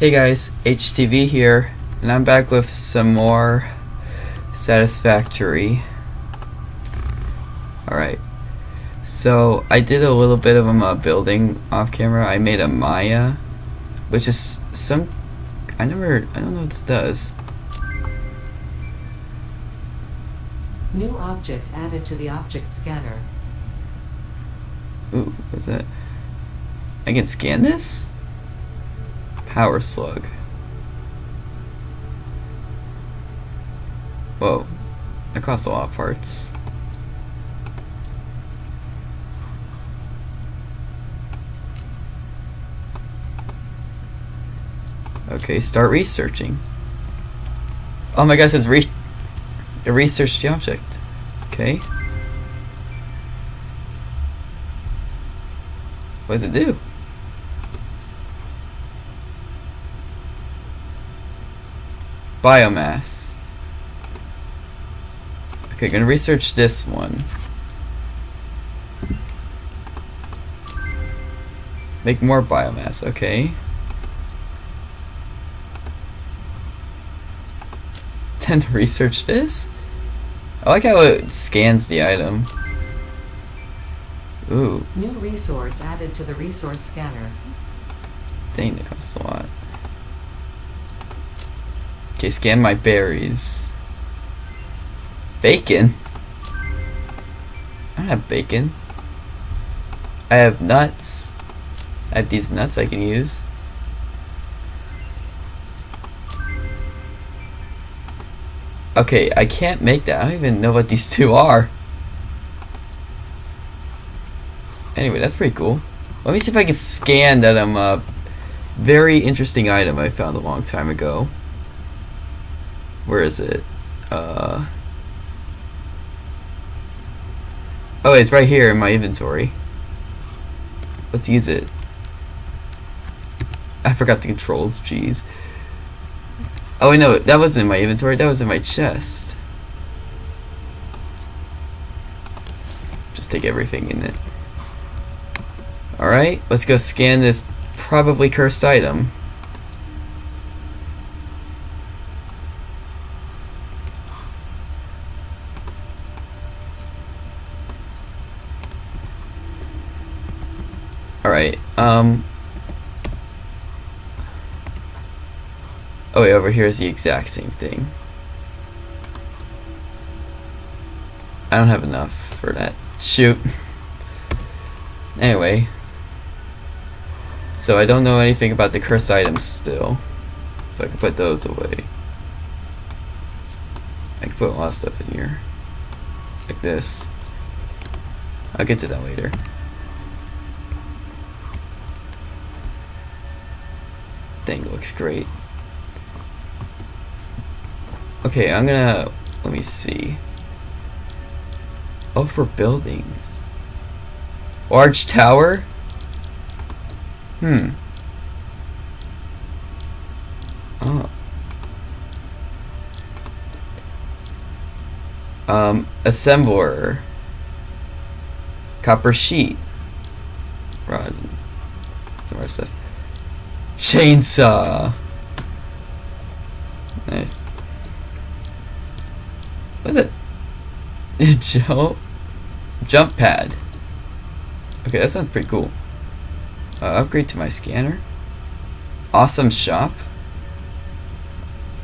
Hey guys, HTV here, and I'm back with some more Satisfactory. Alright, so I did a little bit of um, uh, building off camera. I made a Maya, which is some, I never, I don't know what this does. New object added to the object scanner. Ooh, what's that? I can scan this? Power slug. Whoa. That costs a lot of parts. Okay, start researching. Oh my gosh, it's re research the object. Okay. What does it do? Biomass. Okay, gonna research this one. Make more biomass, okay. Tend to research this? I like how it scans the item. Ooh, New resource added to the resource scanner. dang, that costs a lot. Okay, scan my berries. Bacon? I have bacon. I have nuts. I have these nuts I can use. Okay, I can't make that. I don't even know what these two are. Anyway, that's pretty cool. Let me see if I can scan that um, uh, very interesting item I found a long time ago. Where is it? Uh, oh, it's right here in my inventory. Let's use it. I forgot the controls, jeez. Oh, no, that wasn't in my inventory, that was in my chest. Just take everything in it. Alright, let's go scan this probably cursed item. Alright, um... Oh wait, over here is the exact same thing. I don't have enough for that. Shoot. Anyway. So I don't know anything about the cursed items still. So I can put those away. I can put a lot of stuff in here. Like this. I'll get to that later. Thing looks great. Okay, I'm gonna let me see. Oh, for buildings. Large tower? Hmm. Oh. Um, assembler. Copper sheet. Rod. Some more stuff. Chainsaw. Nice. What is it? Jump, jump pad. Okay, that sounds pretty cool. Uh, upgrade to my scanner. Awesome shop.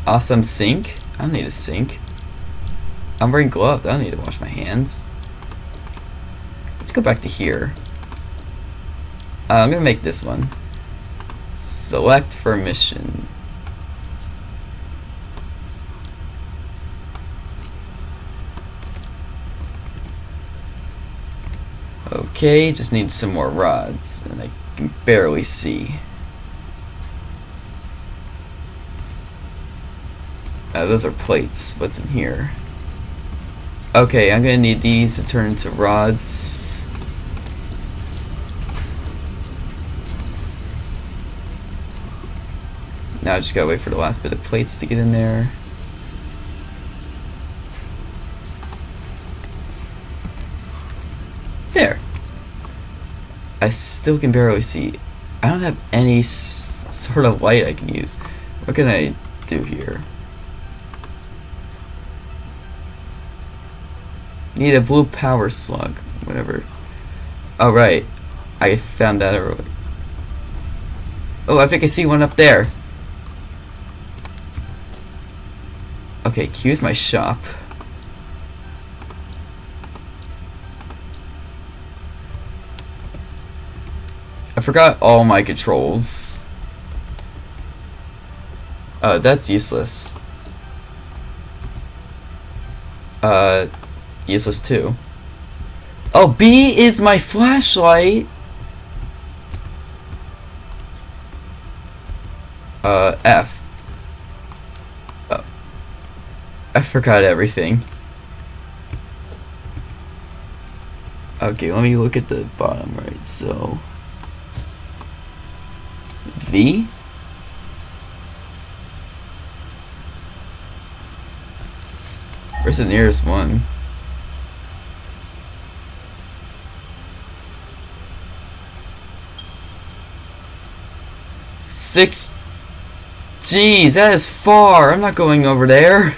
Awesome sink. I don't need a sink. I'm wearing gloves. I don't need to wash my hands. Let's go back to here. Uh, I'm gonna make this one. Select for mission. Okay, just need some more rods, and I can barely see. Uh, those are plates. What's in here? Okay, I'm gonna need these to turn into rods. Now I just gotta wait for the last bit of plates to get in there. There. I still can barely see. I don't have any sort of light I can use. What can I do here? Need a blue power slug. Whatever. Oh, right. I found that. Oh, I think I see one up there. Okay, Q's my shop. I forgot all my controls. Uh, that's useless. Uh, useless too. Oh, B is my flashlight! Uh, F. Oh. I forgot everything. Okay, let me look at the bottom right, so... V? Where's the nearest one? Six. Jeez, that is far. I'm not going over there.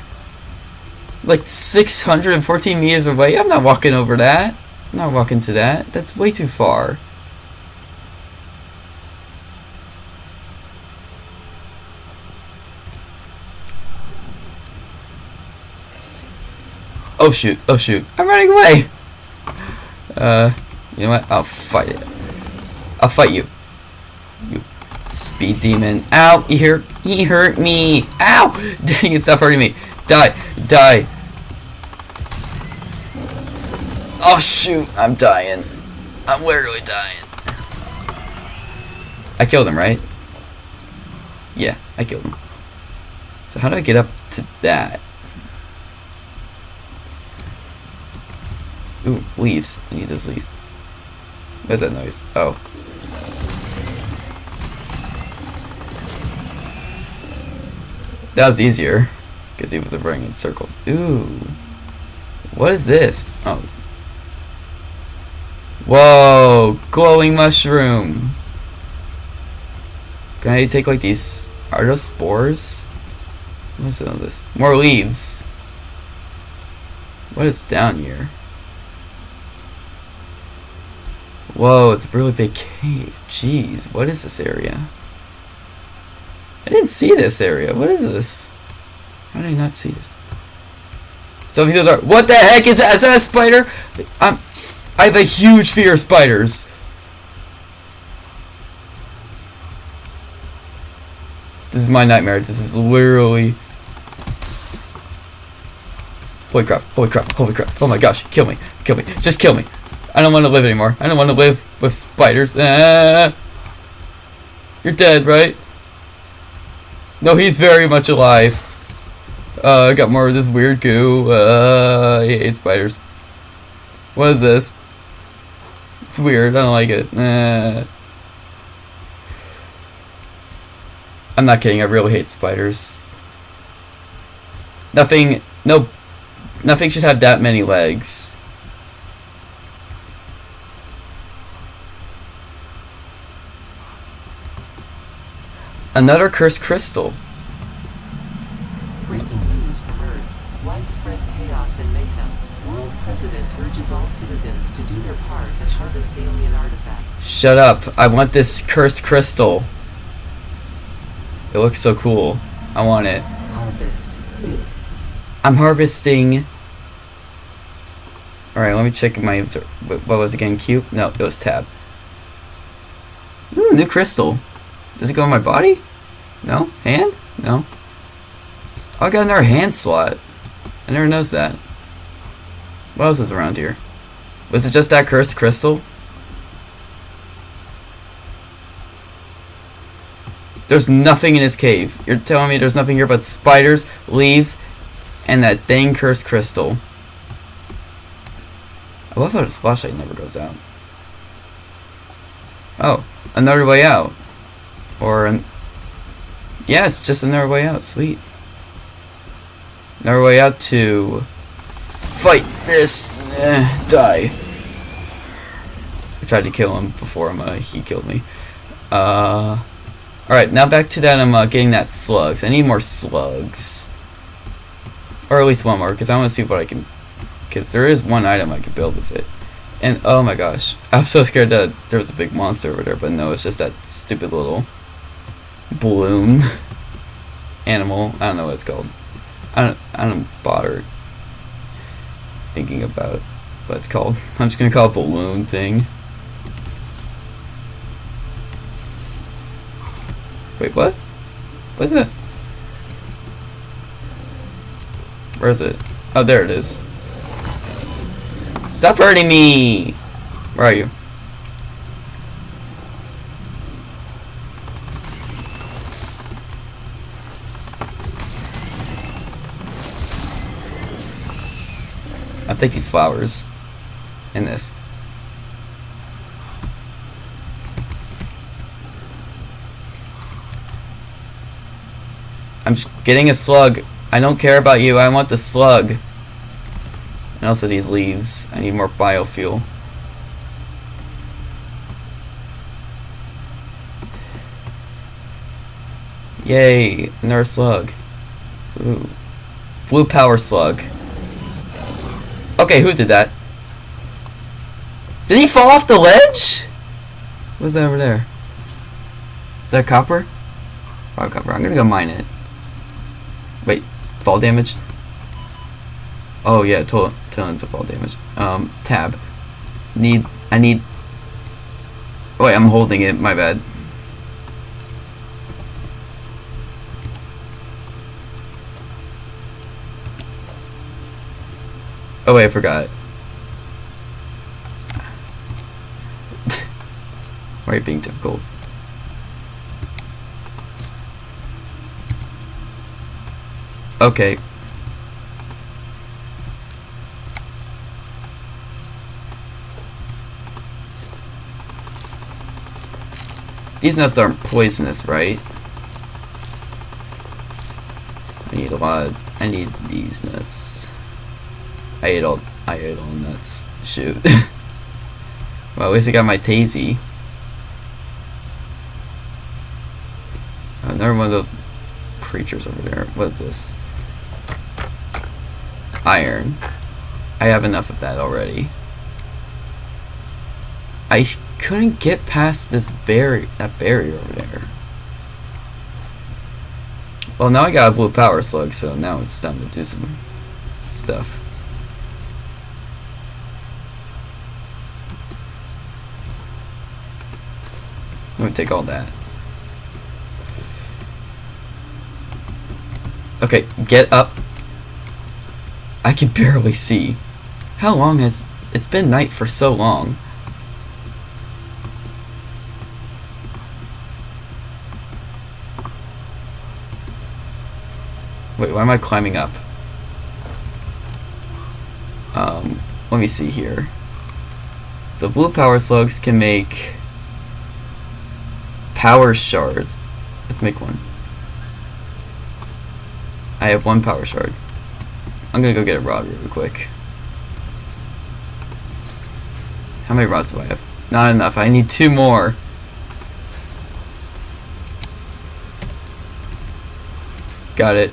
Like 614 meters away. I'm not walking over that. I'm not walking to that. That's way too far. Oh shoot, oh shoot. I'm running away! Uh, you know what? I'll fight it. I'll fight you. You speed demon. Ow! He hurt, he hurt me! Ow! Dang it, stop hurting me. Die, die. Oh shoot, I'm dying. I'm literally dying. I killed him, right? Yeah, I killed him. So how do I get up to that? Ooh, leaves. I need those leaves. What's that noise? Oh. That was easier. Because he was running in circles. Ooh. What is this? Oh. Whoa! Glowing mushroom! Can I take like these... Are those spores? What's all this? More leaves! What is down here? Whoa, it's a really big cave. Jeez, what is this area? I didn't see this area. What is this? How did I not see this? So dark. What the heck is that? Is that a spider? I'm, I have a huge fear of spiders. This is my nightmare. This is literally... Holy crap, holy crap, holy crap. Oh my gosh, kill me, kill me, just kill me. I don't want to live anymore. I don't want to live with spiders. Ah. You're dead, right? No, he's very much alive. Uh, I got more of this weird goo. Uh, I hate spiders. What is this? It's weird. I don't like it. Uh, I'm not kidding. I really hate spiders. Nothing. No. Nothing should have that many legs. Another cursed crystal. Shut up. I want this cursed crystal. It looks so cool. I want it. Harvest. I'm harvesting. Alright, let me check my What was it again? Cube? No, it was tab. Ooh, new crystal. Does it go in my body? No? Hand? No. Oh, I got another hand slot. I never noticed that. What else is around here? Was it just that cursed crystal? There's nothing in his cave. You're telling me there's nothing here but spiders, leaves, and that dang cursed crystal. I love how this flashlight never goes out. Oh, another way out. Or an... Yes, just another way out. Sweet. Another way out to... Fight this! Eh, die. I tried to kill him before him, uh, he killed me. Uh... Alright, now back to that I'm uh, getting that slugs. I need more slugs. Or at least one more, because I want to see what I can... Because there is one item I can build with it. And, oh my gosh. I was so scared that there was a big monster over there, but no, it's just that stupid little... balloon animal. I don't know what it's called. I don't, I don't bother thinking about what it's called. I'm just gonna call it balloon thing. Wait, what? What is it? Where is it? Oh, there it is. Stop hurting me! Where are you? I'll take these flowers. And this. I'm getting a slug. I don't care about you. I want the slug. And also these leaves. I need more biofuel. Yay, another slug. Ooh. Blue power slug. Okay, who did that? Did he fall off the ledge? What's that over there? Is that copper? Oh, copper. I'm gonna go mine it. Fall damage? Oh yeah, to tons of fall damage. Um, tab. Need, I need... Wait, I'm holding it, my bad. Oh wait, I forgot. Why are you being difficult? Okay. These nuts aren't poisonous, right? I need a lot of, I need these nuts. I ate all, I ate all nuts. Shoot. well, at least I got my Tazy. Another one of those creatures over there. What is this? Iron. I have enough of that already. I couldn't get past this barrier, that barrier over there. Well, now I got a blue power slug, so now it's time to do some stuff. Let me take all that. Okay, get up. I can barely see. How long has... It's been night for so long. Wait, why am I climbing up? Um, let me see here. So blue power slugs can make power shards. Let's make one. I have one power shard. I'm gonna go get a rod really quick. How many rods do I have? Not enough. I need two more. Got it.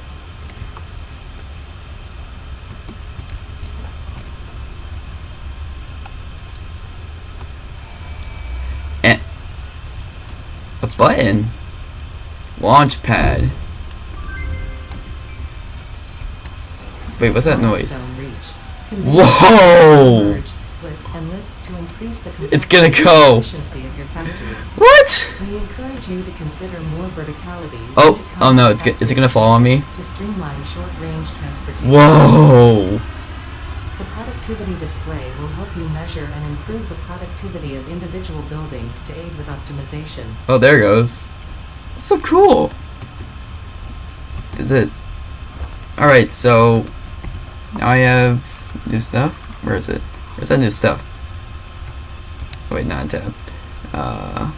And a button. Launch pad. Wait, what's that noise? Milestone reached. Convey Whoa! merge, split, and lift to increase the It's gonna go. and efficiency of your factory. What? We encourage you to consider more verticality. Oh, oh no, it's is it gonna fall on me? To streamline short-range transportation. Whoa! The productivity display will help you measure and improve the productivity of individual buildings to aid with optimization. Oh, there it goes. That's so cool. Is it? Alright, so now I have new stuff. Where is it? Where's that new stuff? Oh, wait, not tab. Uh,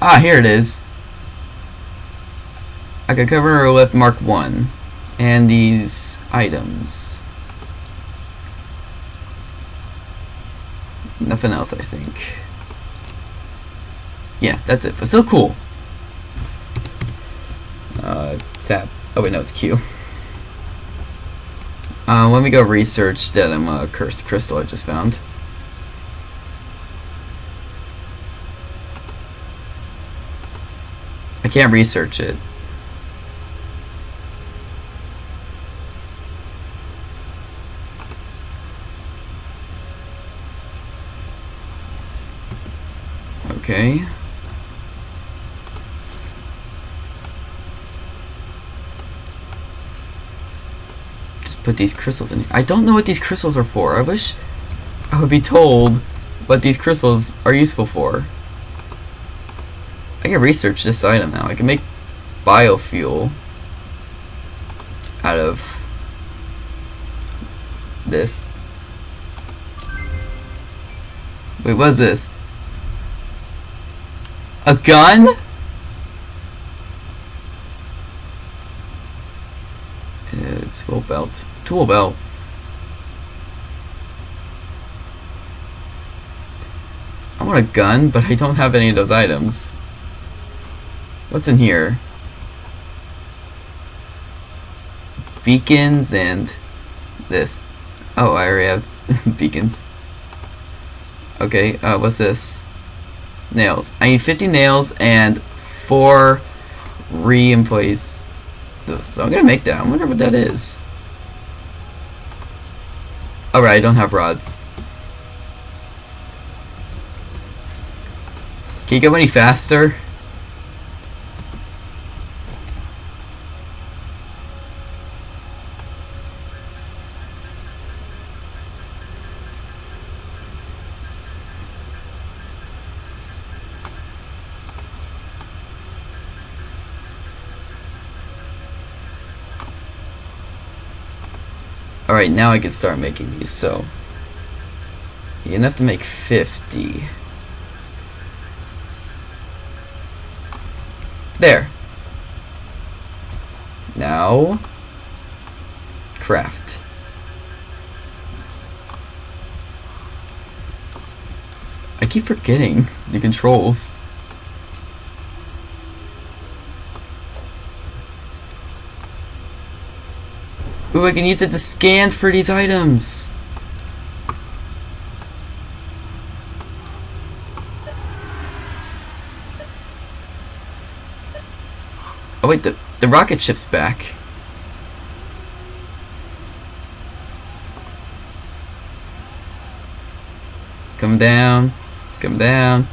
ah, here it is. I could conveyor Mark 1 and these items. Nothing else, I think. Yeah, that's it. But still cool. Uh, tap. Oh wait, no, it's Q. Uh, let me go research that um, uh, cursed crystal I just found. I can't research it. Okay. Put these crystals in. I don't know what these crystals are for. I wish I would be told what these crystals are useful for. I can research this item now. I can make biofuel out of this. Wait, what is this? A gun? Uh, tool belt. I want a gun, but I don't have any of those items. What's in here? Beacons and this. Oh, I already have beacons. Okay, uh, what's this? Nails. I need 50 nails and 4 re-employees. So I'm gonna make that. I wonder what that is. Alright, I don't have rods. Can you go any faster? Alright, now I can start making these, so... You're gonna have to make 50. There. Now... Craft. I keep forgetting the controls. Ooh, I can use it to scan for these items. Oh wait, the, the rocket ship's back. It's coming down. It's coming down.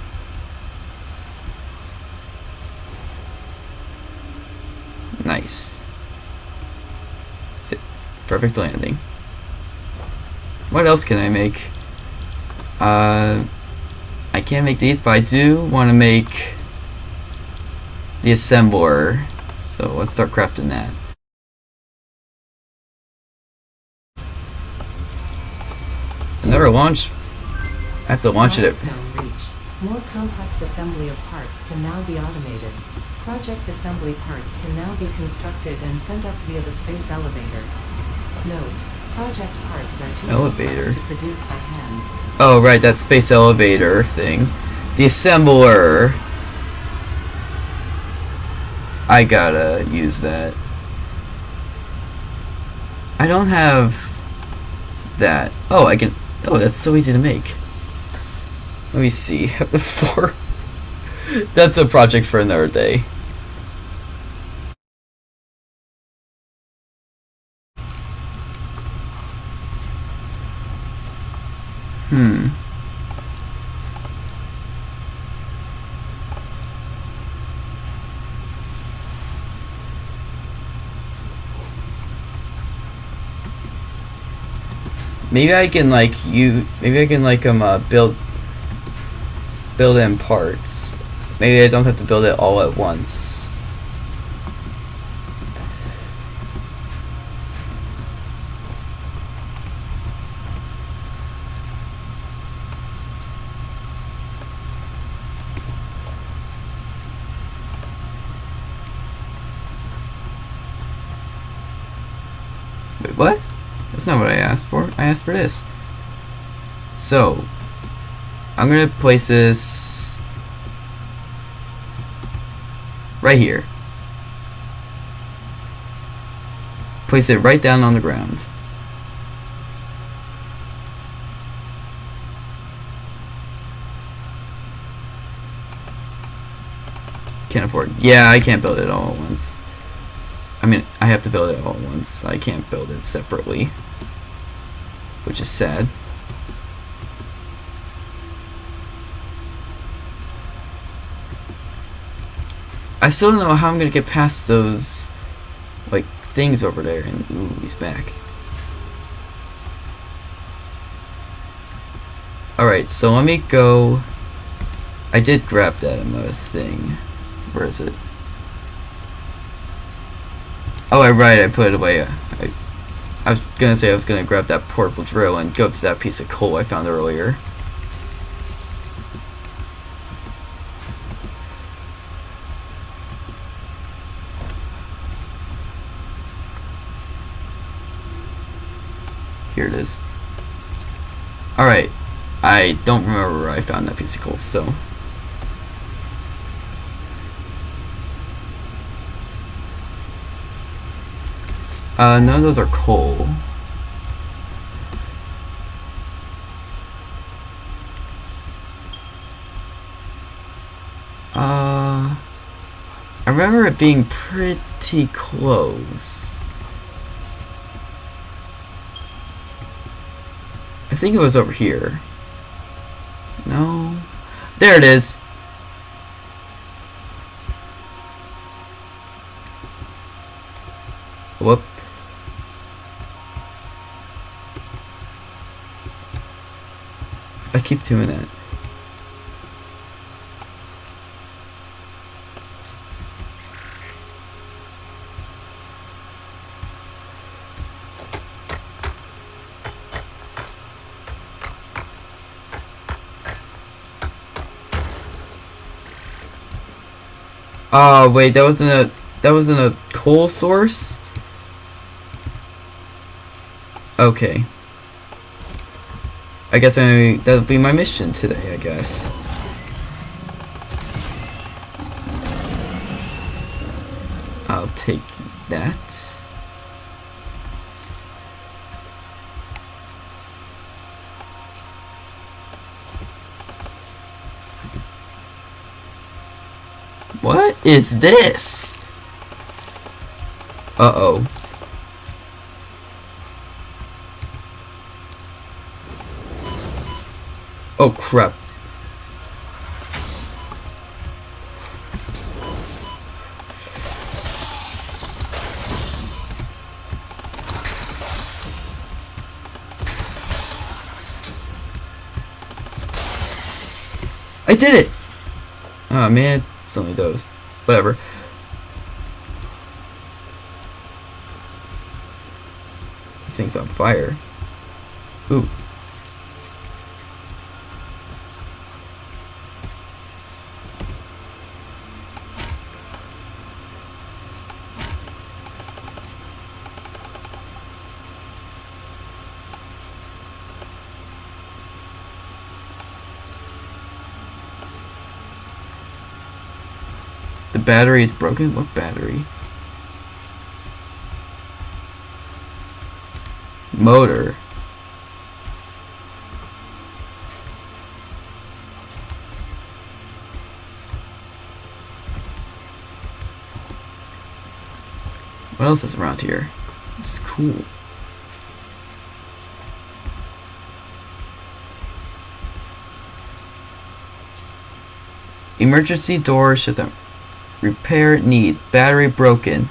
Nice. Sit. Perfect landing. What else can I make? Uh, I can't make these, but I do want to make the assembler. So let's start crafting that. Another launch. I have to launch it. More complex assembly of parts can now be automated. Project assembly parts can now be constructed and sent up via the space elevator. Note, project parts are too Elevator. to produce by hand. Oh, right, that space elevator thing. The assembler. I gotta use that. I don't have that. Oh, I can. Oh, that's so easy to make. Let me see. Four. That's a project for another day. Hmm. Maybe I can like you. Maybe I can like um uh, build build in parts. Maybe I don't have to build it all at once. Wait, what? That's not what I asked for. I asked for this. So, I'm gonna place this Right here. Place it right down on the ground. Can't afford. Yeah, I can't build it all at once. I mean, I have to build it all at once. I can't build it separately. Which is sad. I still don't know how I'm gonna get past those, like, things over there. And, ooh, he's back. Alright, so let me go... I did grab that another thing. Where is it? Oh, right, I put it away. I, I was gonna say I was gonna grab that portable drill and go to that piece of coal I found earlier. Here it is. Alright. I don't remember where I found that piece of coal, so... Uh, none of those are coal. Uh, I remember it being pretty close. I think it was over here. No. There it is. Whoop. I keep doing that. Oh ah, wait, that wasn't a that wasn't a coal source. Okay. I guess I that'll be my mission today, I guess. I'll take that. What is this? Uh-oh. Oh crap. I did it! Oh man, it's only those. Whatever. This thing's on fire. Ooh. Battery is broken? What battery? Motor. What else is around here? This is cool. Emergency door shut down. Repair need. Battery broken.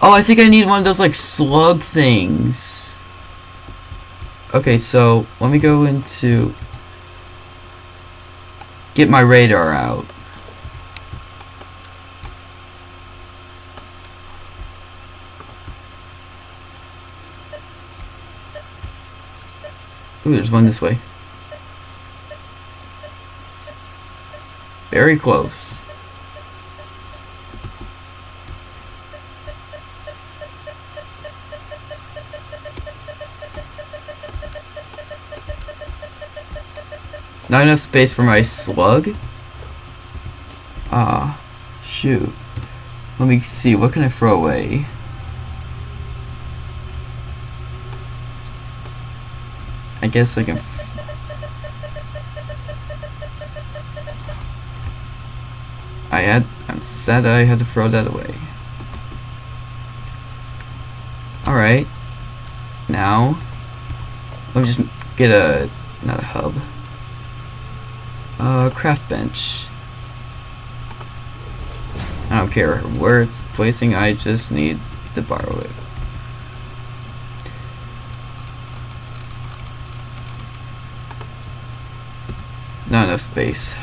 Oh, I think I need one of those like slug things. Okay, so let me go into get my radar out. Ooh, there's one this way. Very close. Not enough space for my slug? Ah, Shoot. Let me see, what can I throw away? I guess I can. I had. I said I had to throw that away. Alright. Now. Let me just get a. Not a hub. Uh, craft bench. I don't care where it's placing, I just need to borrow it. Not enough space.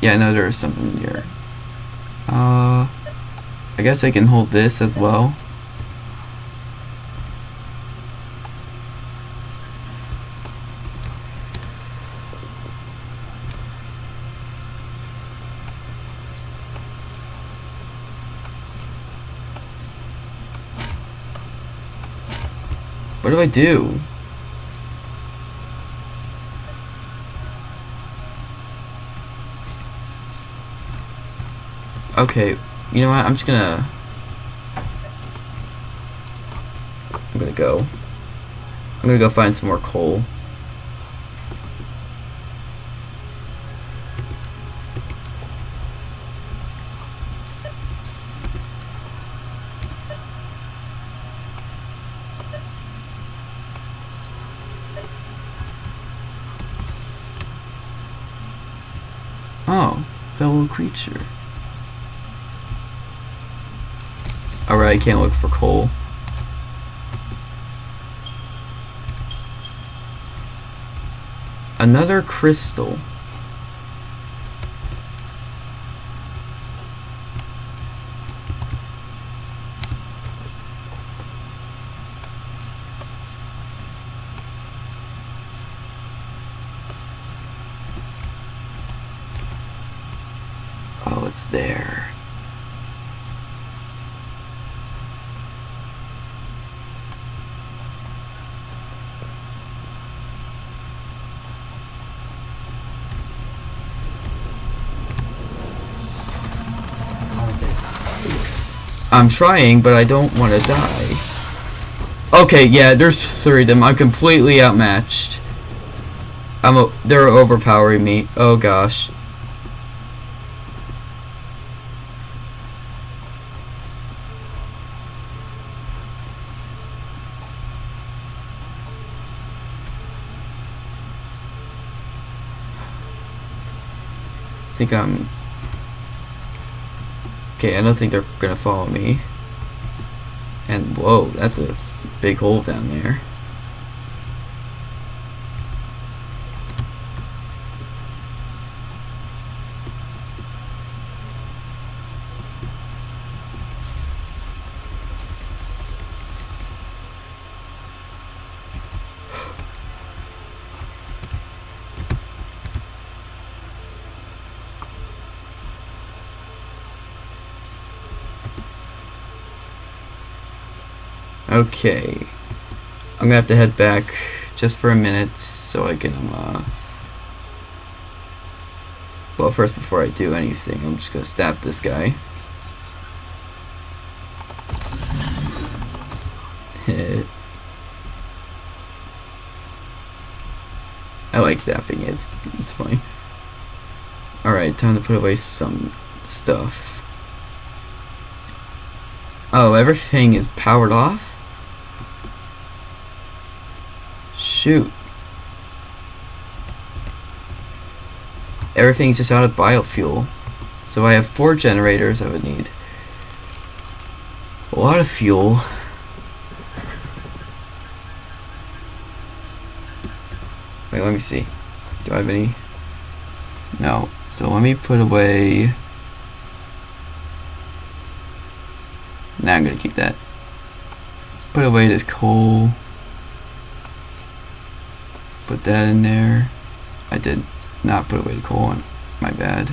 Yeah, I know something here. Uh, I guess I can hold this as well. I do? Okay, you know what? I'm just gonna. I'm gonna go. I'm gonna go find some more coal. Little creature. Alright, I can't look for coal. Another crystal. Oh, it's there. I'm trying, but I don't want to die. Okay, yeah, there's three of them. I'm completely outmatched. I'm they're overpowering me. Oh gosh. I think I'm Okay, I don't think they're gonna follow me. And whoa, that's a big hole down there. Okay. I'm gonna have to head back just for a minute so I can, uh... Well, first, before I do anything, I'm just gonna stab this guy. Hit. I like zapping it, it's, it's funny. Alright, time to put away some stuff. Oh, everything is powered off? Shoot. Everything's just out of biofuel. So I have four generators I would need. A lot of fuel. Wait, let me see. Do I have any? No. So let me put away... Now I'm gonna keep that. Put away this coal. Put that in there. I did not put away the colon. My bad.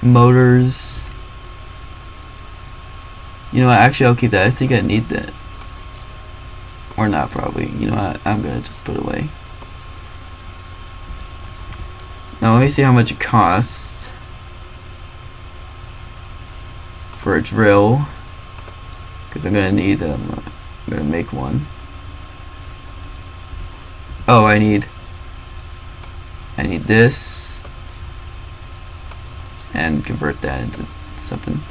Motors. You know what, actually I'll keep that. I think I need that. Or not, probably. You know what? I'm gonna just put away. Now, let me see how much it costs for a drill. Because I'm gonna need, um, I'm gonna make one. Oh, I need, I need this, and convert that into something.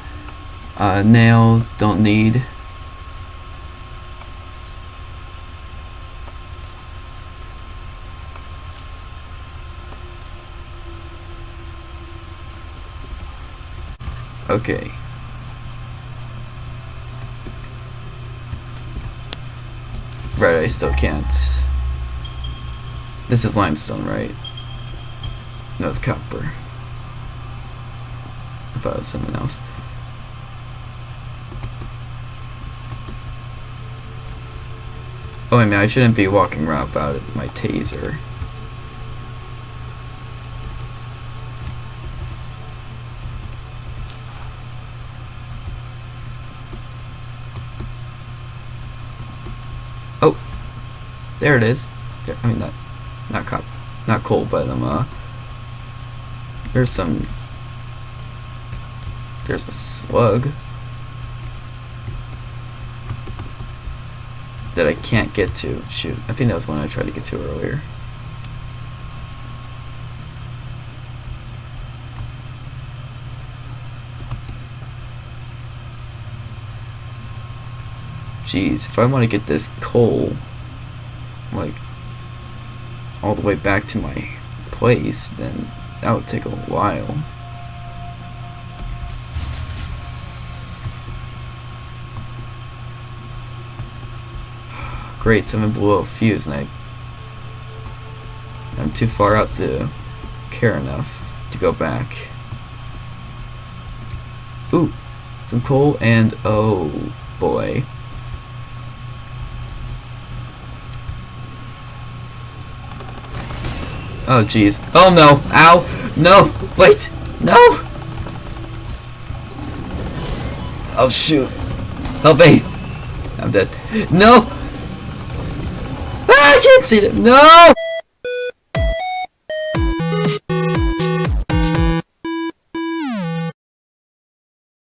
Uh, nails, don't need. Okay. Right, I still can't. This is limestone, right? No, it's copper. I thought it was something else. Oh, I mean, I shouldn't be walking around without my taser. Oh, there it is. I mean, not, not cop, not coal, but um, uh, there's some. There's a slug that I can't get to. Shoot, I think that was one I tried to get to earlier. Jeez, if I want to get this coal, like, all the way back to my place, then that would take a while. Great, someone blew a fuse and I I'm too far out to care enough to go back. Ooh, some coal and oh boy. Oh jeez. Oh no! Ow! No! Wait! No! Oh shoot! Help me! I'm dead. No! Ah, I can't see them! No!